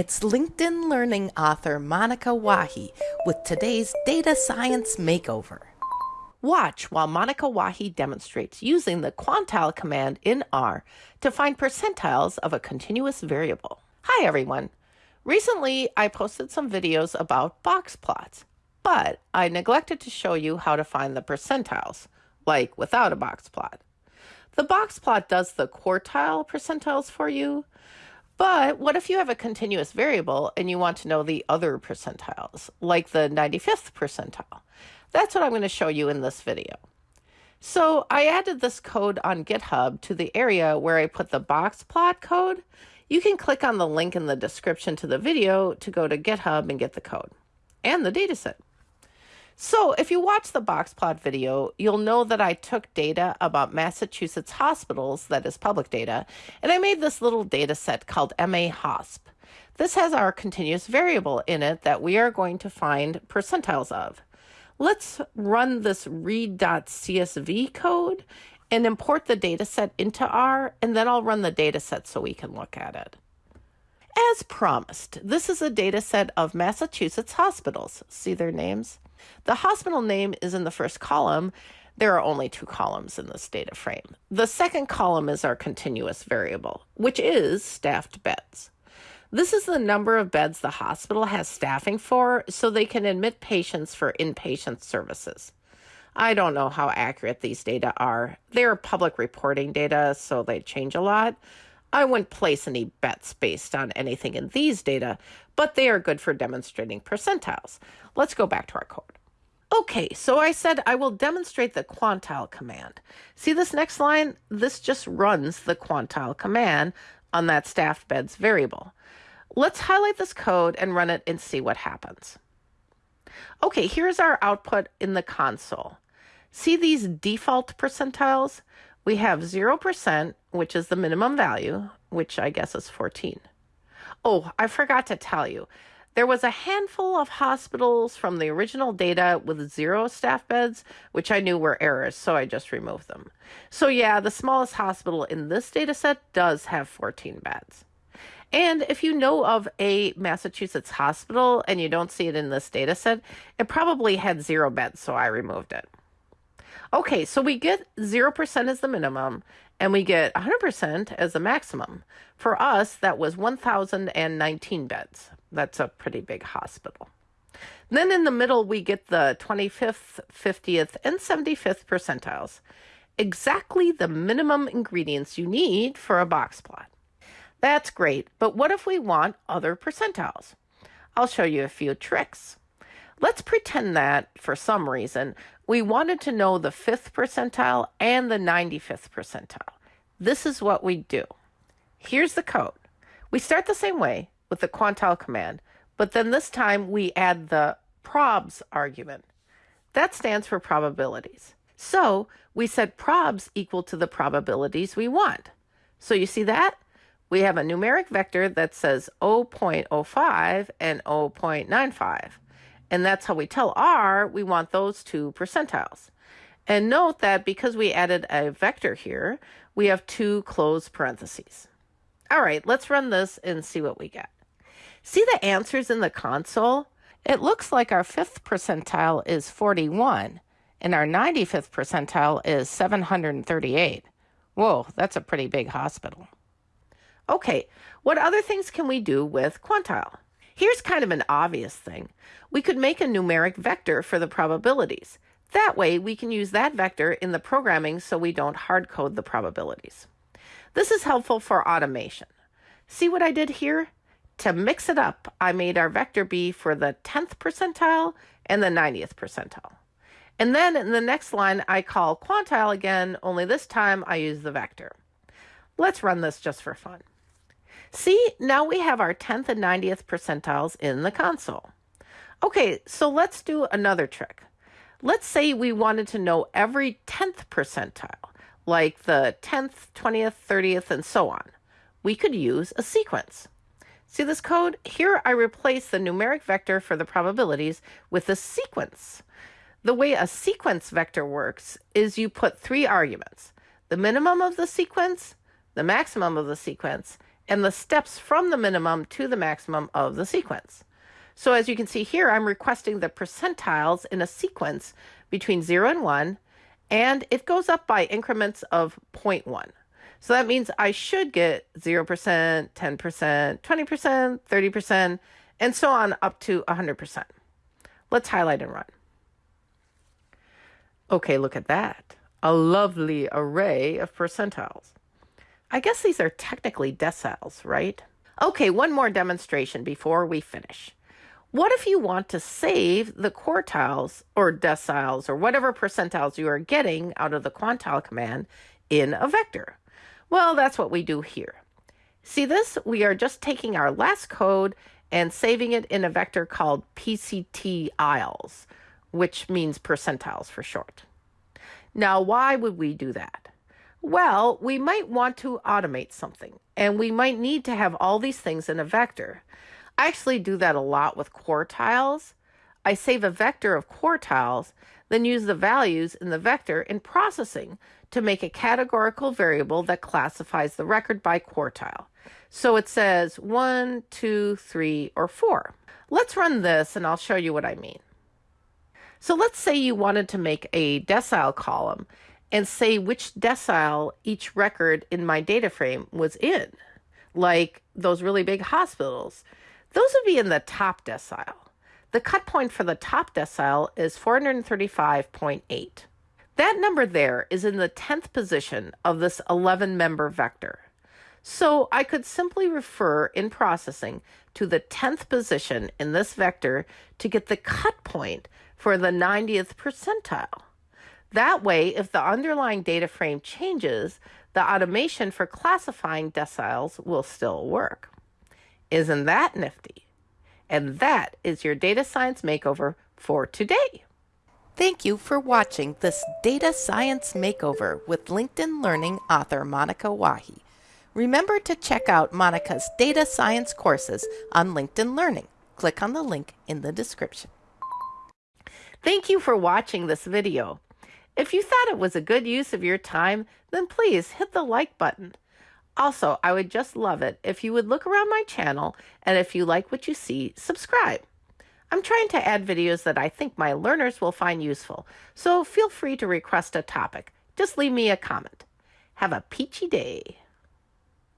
It's LinkedIn Learning author Monica Wahi with today's Data Science Makeover. Watch while Monica Wahi demonstrates using the quantile command in R to find percentiles of a continuous variable. Hi everyone. Recently, I posted some videos about box plots, but I neglected to show you how to find the percentiles, like without a box plot. The box plot does the quartile percentiles for you, but what if you have a continuous variable and you want to know the other percentiles, like the 95th percentile? That's what I'm going to show you in this video. So I added this code on GitHub to the area where I put the box plot code. You can click on the link in the description to the video to go to GitHub and get the code and the dataset. So if you watch the box plot video, you'll know that I took data about Massachusetts hospitals, that is public data, and I made this little data set called MAHOSP. This has our continuous variable in it that we are going to find percentiles of. Let's run this read.csv code and import the data set into R, and then I'll run the data set so we can look at it. As promised, this is a data set of Massachusetts hospitals. See their names? The hospital name is in the first column. There are only two columns in this data frame. The second column is our continuous variable, which is staffed beds. This is the number of beds the hospital has staffing for so they can admit patients for inpatient services. I don't know how accurate these data are. They are public reporting data, so they change a lot. I wouldn't place any bets based on anything in these data, but they are good for demonstrating percentiles. Let's go back to our code. Okay, so I said I will demonstrate the quantile command. See this next line? This just runs the quantile command on that staffed beds variable. Let's highlight this code and run it and see what happens. Okay, here's our output in the console. See these default percentiles? We have 0%, which is the minimum value, which I guess is 14. Oh, I forgot to tell you. There was a handful of hospitals from the original data with zero staff beds, which I knew were errors, so I just removed them. So yeah, the smallest hospital in this data set does have 14 beds. And if you know of a Massachusetts hospital and you don't see it in this data set, it probably had zero beds, so I removed it. Okay, so we get 0% as the minimum and we get 100% as the maximum. For us, that was 1,019 beds. That's a pretty big hospital. Then in the middle, we get the 25th, 50th, and 75th percentiles. Exactly the minimum ingredients you need for a box plot. That's great, but what if we want other percentiles? I'll show you a few tricks. Let's pretend that, for some reason, we wanted to know the 5th percentile and the 95th percentile. This is what we do. Here's the code. We start the same way with the quantile command, but then this time we add the probs argument. That stands for probabilities. So we set probs equal to the probabilities we want. So you see that? We have a numeric vector that says 0.05 and 0.95. And that's how we tell R we want those two percentiles. And note that because we added a vector here, we have two closed parentheses. All right, let's run this and see what we get. See the answers in the console? It looks like our fifth percentile is 41 and our 95th percentile is 738. Whoa, that's a pretty big hospital. Okay, what other things can we do with quantile? Here's kind of an obvious thing. We could make a numeric vector for the probabilities. That way, we can use that vector in the programming so we don't hard code the probabilities. This is helpful for automation. See what I did here? To mix it up, I made our vector be for the 10th percentile and the 90th percentile. And then in the next line, I call quantile again, only this time I use the vector. Let's run this just for fun. See, now we have our 10th and 90th percentiles in the console. Okay, so let's do another trick. Let's say we wanted to know every 10th percentile, like the 10th, 20th, 30th, and so on. We could use a sequence. See this code? Here I replace the numeric vector for the probabilities with a sequence. The way a sequence vector works is you put three arguments, the minimum of the sequence, the maximum of the sequence, and the steps from the minimum to the maximum of the sequence. So as you can see here, I'm requesting the percentiles in a sequence between 0 and 1, and it goes up by increments of 0.1. So that means I should get 0%, 10%, 20%, 30%, and so on up to 100%. Let's highlight and run. Okay, look at that. A lovely array of percentiles. I guess these are technically deciles, right? Okay, one more demonstration before we finish. What if you want to save the quartiles or deciles or whatever percentiles you are getting out of the quantile command in a vector? Well, that's what we do here. See this? We are just taking our last code and saving it in a vector called PCTIles, which means percentiles for short. Now, why would we do that? Well, we might want to automate something, and we might need to have all these things in a vector. I actually do that a lot with quartiles. I save a vector of quartiles, then use the values in the vector in processing to make a categorical variable that classifies the record by quartile. So it says one, two, three, or four. Let's run this and I'll show you what I mean. So let's say you wanted to make a decile column and say which decile each record in my data frame was in, like those really big hospitals. Those would be in the top decile. The cut point for the top decile is 435.8. That number there is in the 10th position of this 11 member vector. So I could simply refer in processing to the 10th position in this vector to get the cut point for the 90th percentile. That way, if the underlying data frame changes, the automation for classifying deciles will still work. Isn't that nifty? And that is your data science makeover for today. Thank you for watching this data science makeover with LinkedIn Learning author Monica Wahi. Remember to check out Monica's data science courses on LinkedIn Learning. Click on the link in the description. Thank you for watching this video. If you thought it was a good use of your time, then please hit the like button. Also, I would just love it if you would look around my channel and if you like what you see, subscribe. I'm trying to add videos that I think my learners will find useful, so feel free to request a topic. Just leave me a comment. Have a peachy day.